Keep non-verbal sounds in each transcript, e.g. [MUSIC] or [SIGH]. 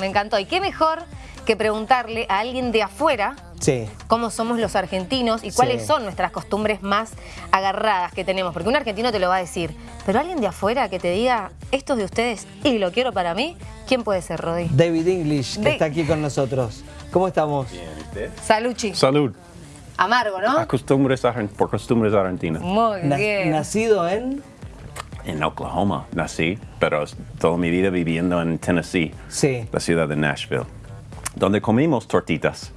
Me encantó. ¿Y qué mejor que preguntarle a alguien de afuera Sí. cómo somos los argentinos y cuáles Sí. son nuestras costumbres más agarradas que tenemos? Porque un argentino te lo va a decir, pero alguien de afuera que te diga, esto es de ustedes y lo quiero para mí, ¿quién puede ser, Rodi? David English, que De- está aquí con nosotros. ¿Cómo estamos? Saluchi. Salud. Amargo, ¿no? A costumbres argen- por costumbres argentinas. Muy bien. nacido en... En Oklahoma nací, pero toda mi vida viviendo en Tennessee, Sí. la ciudad de Nashville, donde comimos tortitas.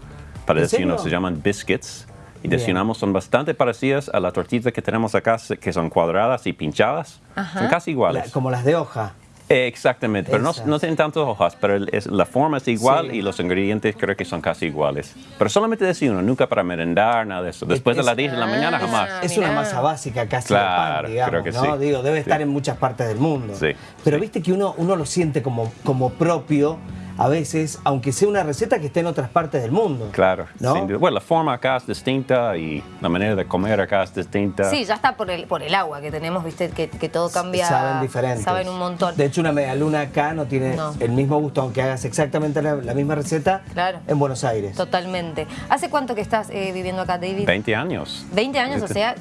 Para ¿En desayuno se llaman biscuits. Y desayunamos son bastante parecidas a las tortitas que tenemos acá, que son cuadradas y pinchadas. Son casi iguales. La- como las de hoja. Exactamente, pero no, no tienen tantas hojas, pero el- es- la forma es igual Sí. y los ingredientes creo que son casi iguales. Pero solamente desayuno, nunca para merendar, nada de eso. Después de Es- las 10 de la mañana, Ah. jamás. Es una masa básica casi Claro, de pan, digamos, creo que ¿no? sí. Digo, debe estar Sí. en muchas partes del mundo. Sí, Pero sí. viste que uno, uno lo siente como, como propio a veces, aunque sea una receta que esté en otras partes del mundo. Claro, ¿No? sin duda. Bueno, la forma acá es distinta y la manera de comer acá es distinta. Sí, ya está por el, por el agua que tenemos, viste, que, que todo cambia. Saben diferentes. Saben un montón. De hecho, una medialuna acá no tiene No. el mismo gusto, aunque hagas exactamente la, la misma receta Claro. en Buenos Aires. Totalmente. ¿Hace cuánto que estás eh, viviendo acá, David? 20 años. 20 años, o sea...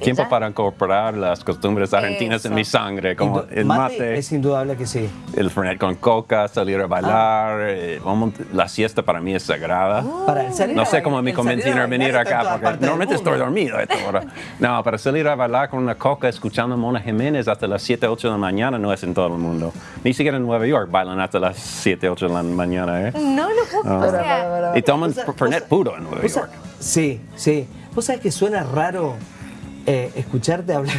Tiempo ya- para incorporar las costumbres argentinas Eso. en mi sangre, como Indu- el mate, es indudable que sí. el fernet con coca, salir a bailar. Ah. eh, vamos- la siesta para mí es sagrada. Para el salir No sé cómo me convencieron a venir acá, porque normalmente estoy dormido a esta hora. [LAUGHS] No, para salir a bailar con una coca escuchando a Mona Jiménez hasta las 7, 8 de la mañana no es en todo el mundo. Ni siquiera en Nueva York bailan hasta las 7, 8 de la mañana, ¿eh? No lo puedo... o sea, Y toman fernet puro en Nueva York. Sí, sí. ¿Vos sabés que suena raro eh, escucharte hablar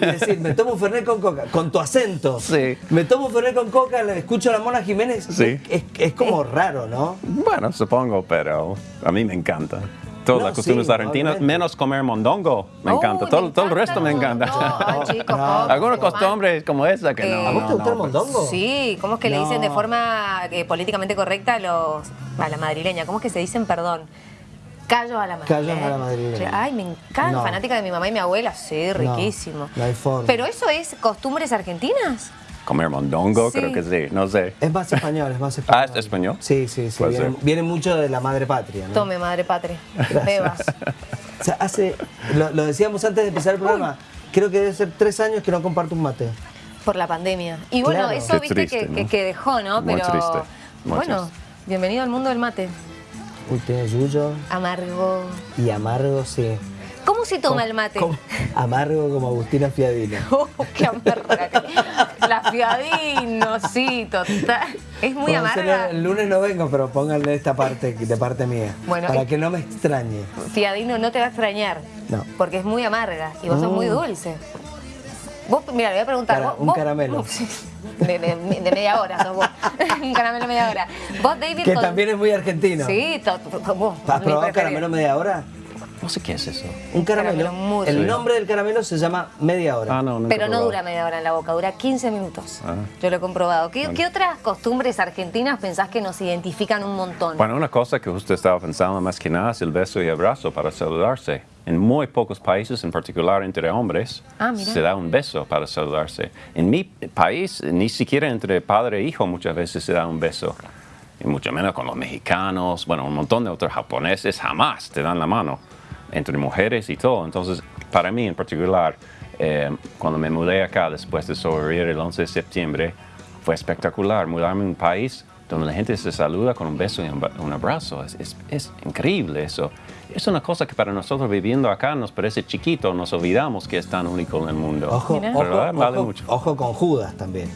y decir, me tomo un Fernet con coca, con tu acento? Sí. Me tomo un Fernet con coca, le escucho a la Mona Jiménez. Sí. Es, es como raro, ¿no? Bueno, supongo, pero a mí me encanta. Todas No, las costumbres sí, argentinas, obviamente. menos comer mondongo. Me Uy, encanta. me Todo, todo el resto me encanta. [LAUGHS] chicos, No. ¿cómo Algunas costumbres como esa que Eh, no. ¿A vos te gusta el no, pues. mondongo? Sí, ¿cómo es que le dicen de forma eh, políticamente correcta a los a la madrileña? ¿Cómo es que se dicen, perdón? Callos a la madrileña. Callos a la madrileña. Ay, me encanta, No. fanática de mi mamá y mi abuela, sí, riquísimo. no hay forma. Pero eso es costumbres argentinas. Comer mondongo, Sí. creo que sí. No sé. Es más español, es más [LAUGHS] español. Ah, ¿es español? Sí, sí, sí. Viene, mucho de la madre patria, ¿no? Tome, madre patria. Bebas. O sea, hace, lo, lo decíamos antes de empezar el programa, creo que debe ser tres años que no comparto un mate. Por la pandemia. Y bueno, Claro. eso Qué viste triste, que, ¿no? que- que dejó, ¿no? Muy Pero triste, muy bueno, triste. bienvenido al mundo del mate. Tiene yuyo Amargo. y amargo, sí. ¿Cómo se toma el mate? [LAUGHS] Amargo como Agustina Fiadino. [LAUGHS] Oh, qué amarga. La fiadino, sí, total. Es muy amarga. El lunes no vengo, pero pónganle esta parte de parte mía. Bueno, para que no me extrañe. Fiadino no te va a extrañar. No. Porque es muy amarga y vos sos Mm. muy dulce. Vos, mira, le voy a preguntar. Cara- vos- un vos- caramelo. [LAUGHS] De, de- de media hora sos vos. un caramelo media hora. Vos, David. Que con- también es muy argentino. Sí, to- to- vos, ¿Has probado caramelo media hora? No sé qué es eso. Un caramelo. Caramelo muy el rico. nombre del caramelo se llama media hora. Ah, no, Pero no dura media hora en la boca, dura 15 minutos. Ah. Yo lo he comprobado. ¿Qué, qué otras costumbres argentinas pensás que nos identifican un montón? Bueno, una cosa que usted estaba pensando más que nada es el beso y abrazo para saludarse. En muy pocos países, en particular entre hombres, Ah, se da un beso para saludarse. En mi país, ni siquiera entre padre e hijo muchas veces se da un beso. Y mucho menos con los mexicanos, bueno, un montón de otros japoneses jamás te dan la mano. Entre mujeres y todo. Entonces, para mí en particular, eh, cuando me mudé acá después de sobrevivir el 11 de septiembre, fue espectacular mudarme a un país donde la gente se saluda con un beso y un, abrazo. Es, es- es increíble eso. Es una cosa que para nosotros viviendo acá nos parece chiquito, nos olvidamos que es tan único en el mundo. Ojo, ojo, vale ojo, mucho. ojo con Judas también.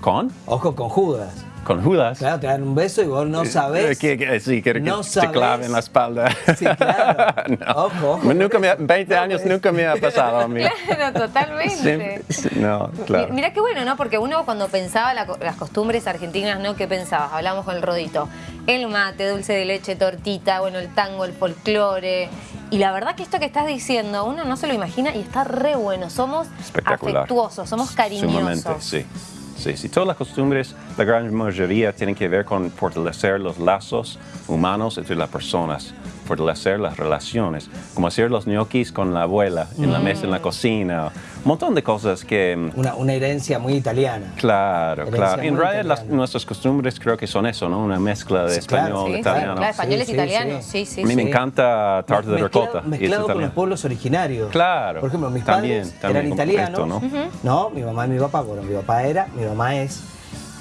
¿Con? Ojo con Judas. Con Judas. Claro, te dan un beso y vos no sabés. Eh, que- que- sí, quiere que no te sabés. clave en la espalda. Sí, claro. [LAUGHS] No. Ojo, ojo. Nunca me ha- 20 No, años pues. nunca me ha pasado a mí. [LAUGHS] Claro, totalmente. Sí, sí, no, claro. Mirá qué bueno, ¿no? Porque uno cuando pensaba la las costumbres argentinas, ¿no? ¿Qué pensabas? Hablamos con el rodito. El mate, dulce de leche, tortita, bueno, el tango, el folclore. Y la verdad que esto que estás diciendo, uno no se lo imagina y está re bueno. Somos afectuosos, somos cariñosos. Sumamente, sí. Sí, sí, todas las costumbres, la gran mayoría tienen que ver con fortalecer los lazos humanos entre las personas, fortalecer las relaciones, como hacer los ñoquis con la abuela en la mesa en la cocina, montón de cosas que... mm, Una, una herencia muy italiana. Claro, Herencia claro. En realidad las- nuestras costumbres creo que son eso, ¿no? Una mezcla de Sí, claro, español, Sí, italiano. claro, españoles Sí, italianos, sí. sí, sí. A mí me encanta tarta de Mezclado- ricota. es Mezclado con los pueblos originarios. Claro, Por ejemplo, mis también, padres también eran italianos. esto, ¿no? ¿no? Mi mamá y mi papá, bueno, mi papá era, mi mamá es.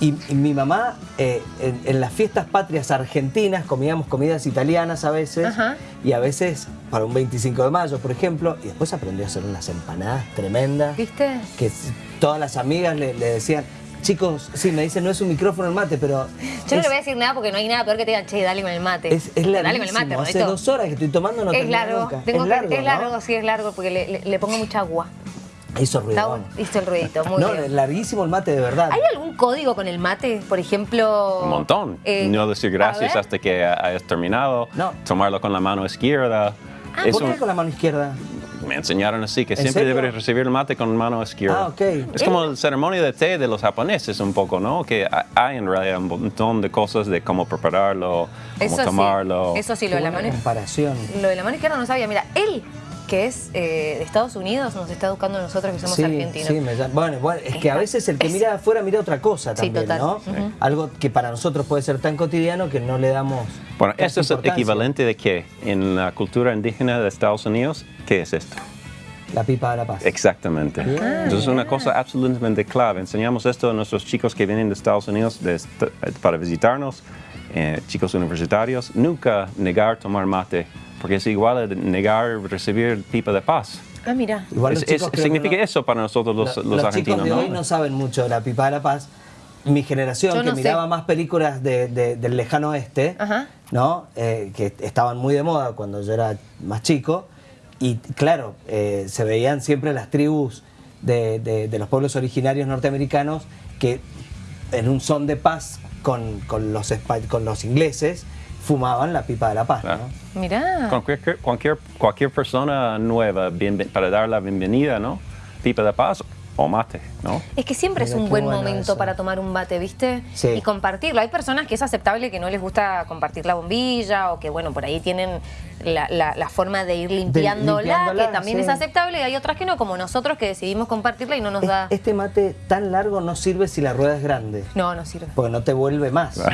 Y, y mi mamá, eh, en, en las fiestas patrias argentinas, comíamos comidas italianas a veces. Ajá. Y a veces, para un 25 de mayo, por ejemplo. Y después aprendió a hacer unas empanadas tremendas. ¿Viste? Que todas las amigas le, le decían, chicos, sí, me dicen, no es un micrófono el mate, pero... Yo no es- le voy a decir nada porque no hay nada peor que te digan, che, dale con el mate. Es, es dale con el mate, Hace dos horas que estoy tomando, no Es largo, nunca. tengo es que- largo, es ¿no? largo, sí, es largo porque le, le- le pongo mucha agua. Hizo ruido. hizo el ruidito, muy no, bien. larguísimo el mate de verdad. ¿Hay algún código con el mate? Por ejemplo... Un montón. eh, no decir gracias hasta que hayas terminado. No. Tomarlo con la mano izquierda. Es ¿Por qué un- con la mano izquierda? me enseñaron así, que ¿En siempre serio? debes recibir el mate con mano izquierda. Ah, ok. Es como el ceremonia de té de los japoneses un poco, ¿no? Que ha- hay en realidad un montón de cosas de cómo prepararlo, cómo Eso sí, tomarlo. eso sí, Qué lo de la mano comparación. Lo de la mano izquierda no sabía. Mira, él, que es eh, de Estados Unidos, nos está educando a nosotros que somos sí, argentinos. sí, me llama- bueno, bueno, es que a veces el que mira de afuera mira otra cosa Sí, también, total. ¿no? Algo que para nosotros puede ser tan cotidiano que no le damos. Bueno, esto es equivalente de qué? En la cultura indígena de Estados Unidos, ¿qué es esto? La pipa de la paz. Exactamente. Bien. Entonces es una cosa absolutamente clave. Enseñamos esto a nuestros chicos que vienen de Estados Unidos de est- para visitarnos, eh, chicos universitarios. Nunca negar tomar mate, porque es igual a negar recibir pipa de paz. Ah, mira. Igual los Es- es- significa no- eso para nosotros los, Lo- los los argentinos. chicos de ¿no? hoy no saben mucho de la pipa de la paz. Mi generación, Yo que no sé. miraba más películas de- de- del lejano oeste, Ajá. ¿no? Eh, que estaban muy de moda cuando yo era más chico. Y claro, eh, se veían siempre las tribus de, de- de los pueblos originarios norteamericanos que en un son de paz con, con los, con los ingleses fumaban la pipa de la paz. Claro. ¿no? Mirá. Cualquier, cualquier, cualquier persona nueva bien- para dar la bienvenida, ¿no? Pipa de paz o mate, ¿no? Es que siempre es un buen bueno momento eso. para tomar un bate, ¿viste? Sí. Y compartirlo. Hay personas que es aceptable que no les gusta compartir la bombilla o que, bueno, por ahí tienen la, la- la forma de ir limpiándola, limpiándola, que también sí. es aceptable, y hay otras que no, como nosotros que decidimos compartirla y no nos Es- da... Este mate tan largo no sirve si la rueda es grande, No, no sirve. porque no te vuelve más. No,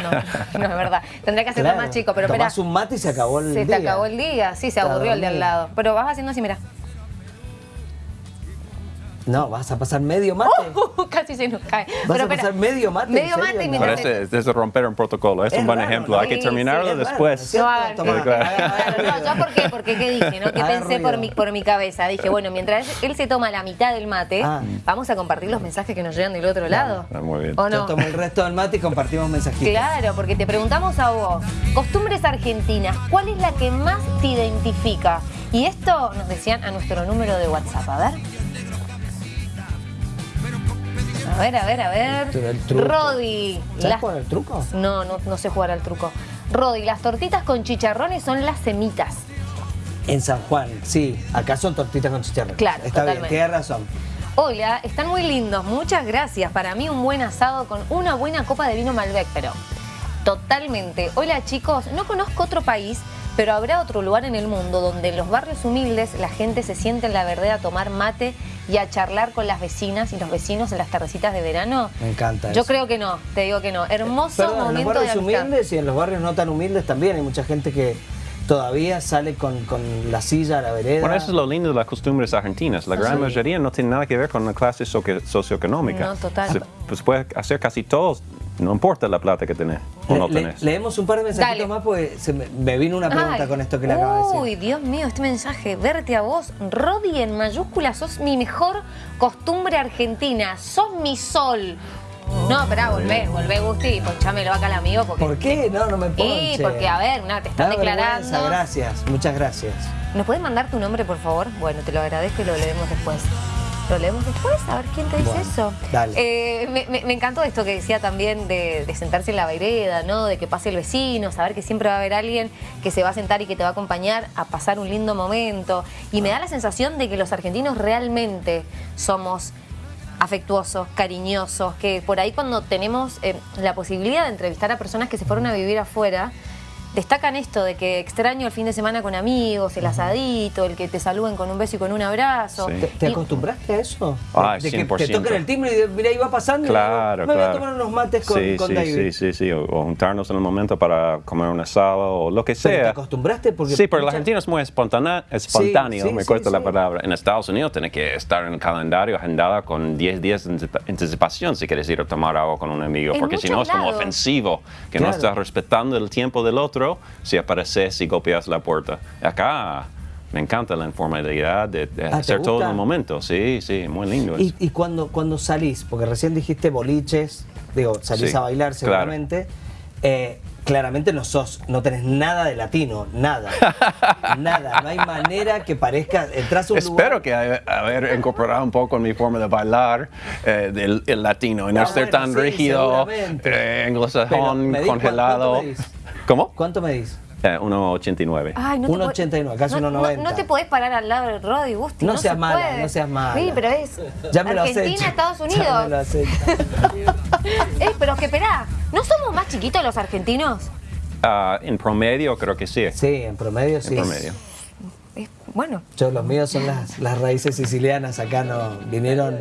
no es verdad. Tendría que hacerlo Claro. más chico, pero espera. Tomás un mate y se acabó el Se día. te acabó el día, sí, se aburrió el de al lado. Pero vas haciendo así, mira. No, vas a pasar medio mate. [LAUGHS] Casi se nos cae. ¿Vas Pero a pasar medio mate? ¿En Medio serio? mate y No. mientras Parece es de romper un protocolo. Es, Es un buen raro, ejemplo. ¿no? Hay que terminarlo sí, después. No haga- haga No, yo por qué, porque qué dije, ¿no? Que pensé por mi, por mi cabeza. Dije, bueno, mientras él se toma la mitad del mate, Ah. vamos a compartir los mensajes que nos llegan del otro lado. Ah, muy bien. ¿O Yo no? tomo el resto del mate y compartimos mensajitos. Claro, porque te preguntamos a vos, costumbres argentinas, ¿cuál es la que más te identifica? Y esto nos decían a nuestro número de WhatsApp, a ver. A ver, a ver, a el ver. truco. Rodi. ¿Sabes las- el truco? No, no, no sé jugar al truco. Rodi, las tortitas con chicharrones son las semitas. En San Juan, sí. Acá son tortitas con chicharrón. Claro, Está totalmente. bien, tienes razón. Hola, están muy lindos, muchas gracias. Para mí un buen asado con una buena copa de vino Malbec, pero totalmente. Hola chicos, no conozco otro país, pero habrá otro lugar en el mundo donde en los barrios humildes la gente se siente en la verdad a tomar mate y a charlar con las vecinas y los vecinos en las tardecitas de verano. Me encanta Yo eso. creo que no, te digo que no. Hermoso Perdón, en los momento de barrios humildes y en los barrios no tan humildes también hay mucha gente que todavía sale con, con la silla a la vereda. Bueno, eso es lo lindo de las costumbres argentinas. La gran Sí. mayoría no tiene nada que ver con la clase socio- socioeconómica. No, total. Se pues puede hacer casi todos, no importa la plata que tenés o Le- no le- tenés. leemos un par de mensajitos Dale. más porque se me, me vino una pregunta Ay, con esto que le acabo de decir. Uy, Dios mío, este mensaje. Verte a vos, Rodi en mayúsculas, sos mi mejor costumbre argentina. Sos mi sol. No, espera, volvé, volvé, Gusti, y ponchámelo acá al amigo porque. ¿Por qué? No, no me ponche. Y porque, a ver, una, te están declarando. Gracias, muchas gracias. ¿Nos puedes mandar tu nombre, por favor? Bueno, te lo agradezco y lo leemos después. ¿Lo leemos después? A ver quién te dice Bueno, eso. dale. Eh, me, me- me encantó esto que decía también de, de sentarse en la vereda, ¿no? De que pase el vecino, saber que siempre va a haber alguien que se va a sentar y que te va a acompañar a pasar un lindo momento. Y me da la sensación de que los argentinos realmente somos afectuosos, cariñosos, que por ahí cuando tenemos eh, la posibilidad de entrevistar a personas que se fueron a vivir afuera, destacan esto de que extraño el fin de semana con amigos, el asadito, el que te saluden con un beso y con un abrazo. Sí. ¿Te, te Y- acostumbraste a eso? Ah, de que te 100%. tocan el timbre y de- mira, iba pasando Claro, y me voy a tomar unos mates con, sí, con sí, David. sí, sí, sí, o, o juntarnos en el momento para comer un asado o lo que ¿Pero te sea. acostumbraste? Porque sí, pero el argentino es muy espontáneo, espontáneo sí, me sí, cuesta la sí. palabra. En Estados Unidos tiene que estar en el calendario agendada con 10 días de anticipa- anticipación si quieres ir a tomar agua con un amigo, En porque si no es como ofensivo, que Claro. no estás respetando el tiempo del otro si apareces y golpeas la puerta. Acá me encanta la informalidad de, de Ah, ¿te hacer todo en el momento, sí, sí, muy lindo. Y, y cuando, cuando salís, porque recién dijiste boliches, digo, salís Sí, a bailar claro. seguramente, eh, claramente no sos, no tenés nada de latino, nada, [LAUGHS] nada, no hay manera que parezca, entras a un Espero lugar... que haya- haber incorporado un poco en mi forma de bailar eh, del el latino y no, No, ser bueno, tan sí, rígido, eh, anglosajón, ¿medís cuánto- congelado. ¿Cómo? ¿Cuánto medís? Eh, 1,89. Ay, no te 1,89, podés- casi no, 1,90. No, no te podés parar al lado del Rodi, Gusti. No No, seas se mala, puede. no seas mala. Sí, pero es Ya me Argentina. Estados Ya me lo Unidos. has hecho. Eh, pero que esperá, ¿no somos más chiquitos los argentinos? Ah, en promedio creo que sí. Sí, en promedio sí. En promedio. Es- bueno, Yo, los míos son las, las raíces sicilianas, acá no, vinieron,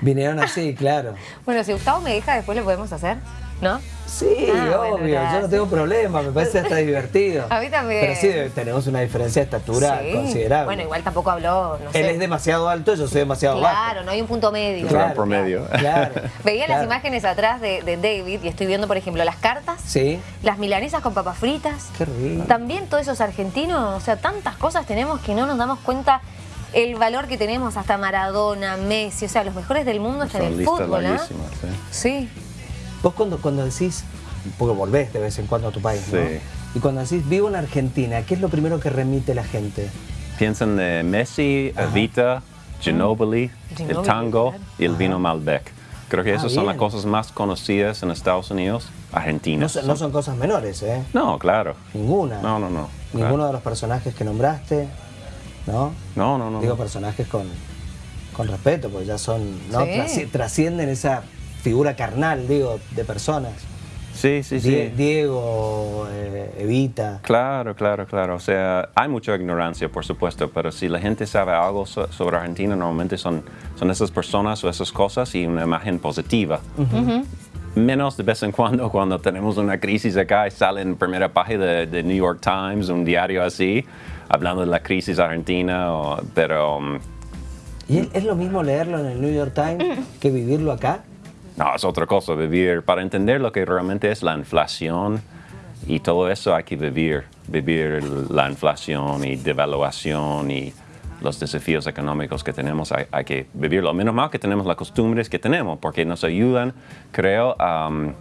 vinieron así, claro. bueno, si Gustavo me deja, después lo podemos hacer, ¿no? Sí, Ah, bueno, obvio, yo no tengo problema, me parece hasta [LAUGHS] divertido. A mí también. Pero sí, tenemos una diferencia de estatura Sí. considerable. Bueno, igual tampoco habló, no Él es demasiado alto, yo soy demasiado bajo. Claro, no hay un punto medio. Claro. promedio. Claro, [LAUGHS] Veía claro. las imágenes atrás de, de David y estoy viendo, por ejemplo, las cartas, Sí, las milanesas con papas fritas. qué rico. También todos esos argentinos, o sea, tantas cosas tenemos que no nos damos cuenta el valor que tenemos hasta Maradona, Messi, o sea, los mejores del mundo están en el fútbol, ¿ah? larguísimas. sí. Vos cuando, cuando decís, porque volvés de vez en cuando a tu país, ¿no? Sí. Y cuando decís vivo en Argentina, ¿qué es lo primero que remite la gente? Piensan de Messi, Evita, Ginobili, el tango y el vino Malbec. Creo que Ah, esas son las cosas más conocidas en Estados Unidos, No, Argentina. son- no son cosas menores, ¿eh? No, claro. Ninguna. No, no, no. Ninguno claro. de los personajes que nombraste, ¿no? No, no, no. Digo no. personajes con, con respeto, porque ya son, ¿no? Sí. Trasci- trascienden esa figura carnal, digo, de personas. Sí, sí, Die- sí. Diego, eh, Evita. Claro, claro, claro. O sea, hay mucha ignorancia, por supuesto, pero si la gente sabe algo so- sobre Argentina, normalmente son, son esas personas o esas cosas y una imagen positiva. Menos de vez en cuando cuando tenemos una crisis acá y sale en primera página de, de New York Times, un diario así, hablando de la crisis argentina, o- pero um, ¿Y es, es lo mismo leerlo en el New York Times que vivirlo acá? No, es otra cosa, vivir, para entender lo que realmente es la inflación y todo eso hay que vivir, vivir la inflación y devaluación y los desafíos económicos que tenemos, hay, hay que vivirlo. Menos mal que tenemos las costumbres que tenemos, porque nos ayudan, creo, um,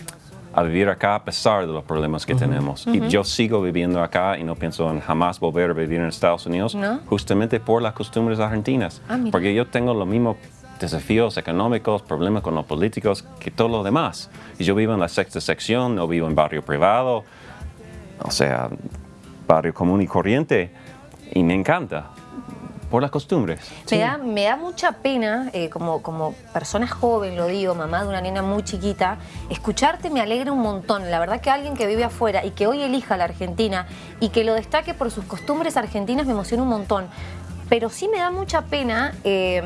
a vivir acá a pesar de los problemas que tenemos. Y yo sigo viviendo acá y no pienso en jamás volver a vivir en Estados Unidos, ¿No? justamente por las costumbres argentinas. Ah, porque yo tengo los mismos desafíos económicos, problemas con los políticos que todo lo demás. Y yo vivo en la sexta sección, no vivo en barrio privado, o sea, barrio común y corriente, y me encanta, por las costumbres. Me, da, me da mucha pena, eh, como, como persona joven, lo digo, mamá de una nena muy chiquita, escucharte me alegra un montón. La verdad que alguien que vive afuera y que hoy elija la Argentina y que lo destaque por sus costumbres argentinas me emociona un montón. Pero sí me da mucha pena eh,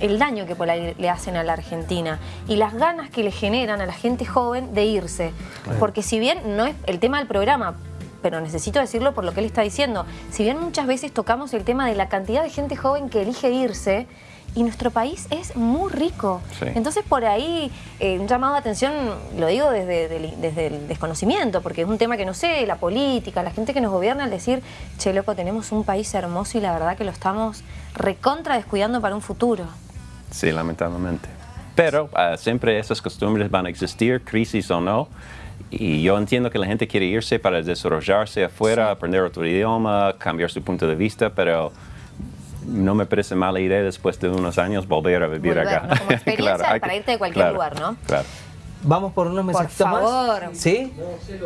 el daño que por ahí le hacen a la Argentina y las ganas que le generan a la gente joven de irse. Porque si bien no es el tema del programa, pero necesito decirlo por lo que él está diciendo. Si bien muchas veces tocamos el tema de la cantidad de gente joven que elige irse, y nuestro país es muy rico. Sí. Entonces por ahí eh, un llamado de atención, lo digo desde, del- desde el desconocimiento, porque es un tema que no sé, la política, la gente que nos gobierna, al decir, che loco, tenemos un país hermoso y la verdad que lo estamos recontra descuidando para un futuro. Sí, lamentablemente. Pero ah, siempre esas costumbres van a existir, crisis o no. Y yo entiendo que la gente quiere irse para desarrollarse afuera, aprender otro idioma, cambiar su punto de vista, pero no me parece mala idea después de unos años volver a vivir Volver, acá. ¿no? Como experiencia [LAUGHS] hay para que- irte de cualquier claro, lugar, ¿no? Claro. Vamos por unos mensajitos favor. más. ¿Sí?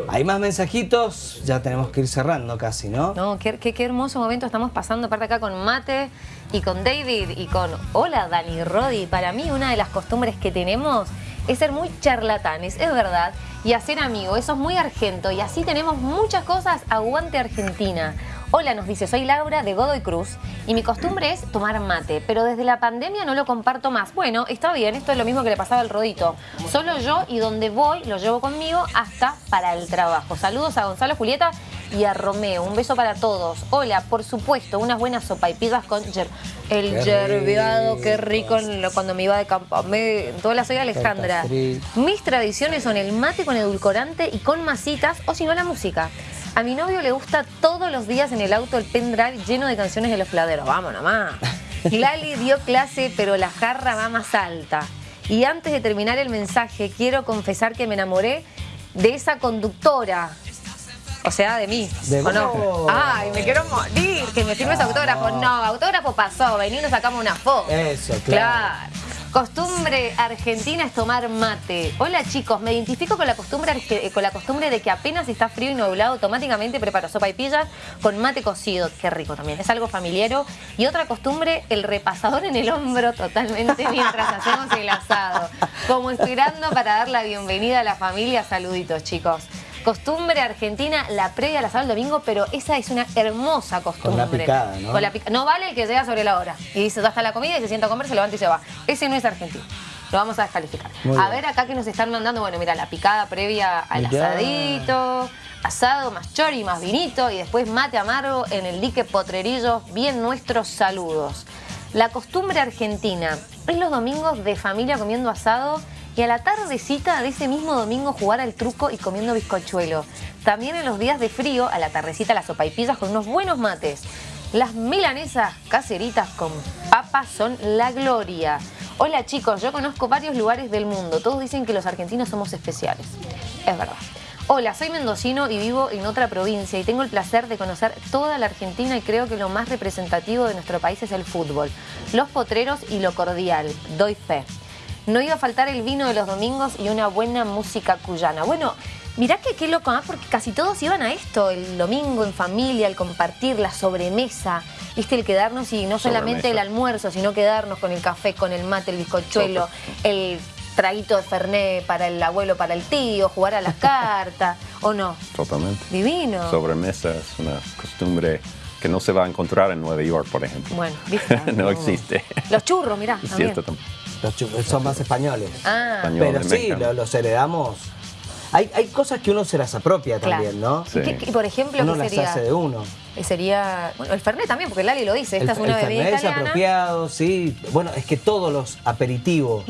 Hay más mensajitos, ya tenemos que ir cerrando casi, ¿no? No, qué, qué- qué hermoso momento estamos pasando, aparte acá con Mate y con David y con Hola Dani Rodi. Para mí una de las costumbres que tenemos es ser muy charlatanes, es verdad. y hacer amigos. Eso es muy argento y así tenemos muchas cosas. Aguante Argentina. Hola, nos dice, soy Laura de Godoy Cruz y mi costumbre es tomar mate, pero desde la pandemia no lo comparto más. Bueno, está bien, esto es lo mismo que le pasaba al rodito. Solo yo y donde voy lo llevo conmigo hasta para el trabajo. Saludos a Gonzalo Julieta y a Romeo. Un beso para todos. Hola, por supuesto, unas buenas sopaipillas con yer- el Qué yerbeado, qué rico. lo- cuando me iba de campo. Me, toda soy Alejandra. Mis tradiciones son el mate con edulcorante y con masitas, o si no la música. A mi novio le gusta todos los días en el auto el pendrive lleno de canciones de los fladeros. Vamos nomás. [LAUGHS] Lali dio clase, pero la jarra va más alta. Y antes de terminar el mensaje, quiero confesar que me enamoré de esa conductora. O sea, de mí. De ¿O no? Ay, me quiero morir. Que me firmes autógrafo. No, autógrafo pasó. Vení y nos sacamos una foto. Eso, claro. Costumbre argentina es tomar mate. Hola chicos, me identifico con la costumbre arge- con la costumbre de que apenas está frío y nublado, automáticamente preparo sopa y pillas con mate cocido. Qué rico también, es algo familiero. Y otra costumbre, el repasador en el hombro totalmente [LAUGHS] mientras hacemos el asado. Como esperando para dar la bienvenida a la familia. Saluditos chicos. Costumbre argentina, la previa al asado el domingo, pero esa es una hermosa costumbre. picada, ¿no? Con la pica- No vale el que llega sobre la hora y dice, está la comida y se sienta a comer, se levanta y se va. Ese no es argentino. Lo vamos a descalificar. Muy a bien. ver acá que nos están mandando, bueno, mira, la picada previa al Mirá. asadito, asado más chori, más vinito y después mate amargo en el dique Potrerillo. Bien nuestros saludos. La costumbre argentina es los domingos de familia comiendo asado y a la tardecita de ese mismo domingo jugar al truco y comiendo bizcochuelo. También en los días de frío, a la tardecita las sopaipillas con unos buenos mates. Las milanesas caseritas con papas son la gloria. Hola chicos, yo conozco varios lugares del mundo. Todos dicen que los argentinos somos especiales. Es verdad. Hola, soy mendocino y vivo en otra provincia y tengo el placer de conocer toda la Argentina y creo que lo más representativo de nuestro país es el fútbol, los potreros y lo cordial. Doy fe. No iba a faltar el vino de los domingos y una buena música cuyana. Bueno, mirá que qué loco, ¿ah? porque casi todos iban a esto, el domingo en familia, el compartir, la sobremesa, viste, el quedarnos y no solamente Sobremesa. el almuerzo, sino quedarnos con el café, con el mate, el bizcochuelo, el traguito de Fernet para el abuelo, para el tío, jugar a las [LAUGHS] cartas, ¿o no? Totalmente. Divino. Sobremesa es una costumbre que no se va a encontrar en Nueva York, por ejemplo. Bueno, ¿viste? [LAUGHS] no existe. Los churros, mirá, también. Los chu- son más españoles. Ah, Español. Pero sí, lo- los heredamos. Hay, hay cosas que uno se las apropia Claro. también, ¿no? Sí. ¿Qué- qué- por ejemplo, Uno ¿qué las sería? hace de uno. Eh, Sería, bueno, el Fernet también, porque Lali lo dice, esta el, es una el bebida Fernet es apropiado, sí. Bueno, es que todos los aperitivos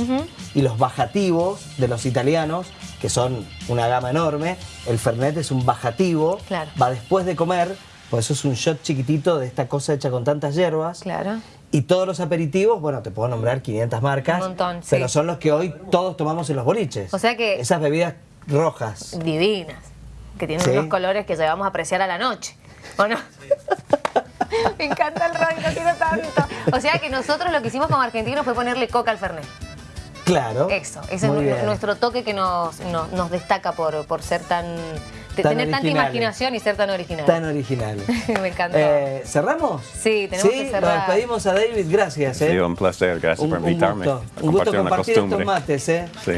y los bajativos de los italianos, que son una gama enorme, el Fernet es un bajativo, Claro. va después de comer, por eso es un shot chiquitito de esta cosa hecha con tantas hierbas. Claro. Y todos los aperitivos, bueno, te puedo nombrar 500 marcas, Un montón, sí. pero son los que hoy todos tomamos en los boliches. O sea que- Esas bebidas rojas. Divinas, que tienen Sí. unos colores que llevamos a apreciar a la noche, ¿o no? [LAUGHS] Me encanta el lo quiero tanto. O sea que nosotros lo que hicimos como argentinos fue ponerle coca al Fernet. Claro. Eso, ese Muy es bien. nuestro toque que nos, nos, nos destaca por, por ser tan... tener tanta imaginación y ser tan original. Tan original. [LAUGHS] Me encantó. Eh, ¿Cerramos? Sí, tenemos que cerrar. Nos despedimos a David, gracias. ¿eh? sido un placer, gracias Un, por un invitarme gusto. a Un gusto compartir estos mates. ¿eh? Sí.